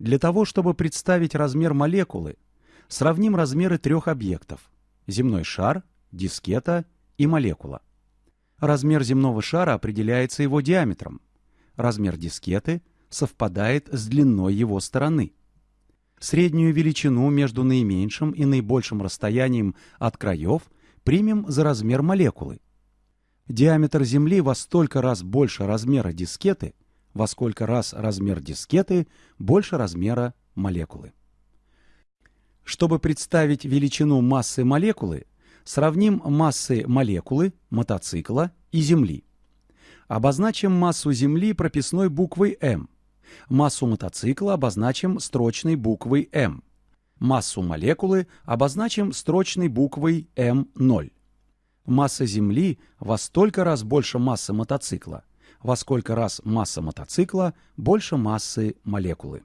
Для того, чтобы представить размер молекулы, сравним размеры трех объектов – земной шар, дискета и молекула. Размер земного шара определяется его диаметром. Размер дискеты совпадает с длиной его стороны. Среднюю величину между наименьшим и наибольшим расстоянием от краев примем за размер молекулы. Диаметр Земли во столько раз больше размера дискеты, во сколько раз размер дискеты больше размера молекулы. Чтобы представить величину массы молекулы, сравним массы молекулы, мотоцикла и Земли. Обозначим массу Земли прописной буквой М. Массу мотоцикла обозначим строчной буквой М. Массу молекулы обозначим строчной буквой М0. Масса Земли во столько раз больше массы мотоцикла, во сколько раз масса мотоцикла больше массы молекулы.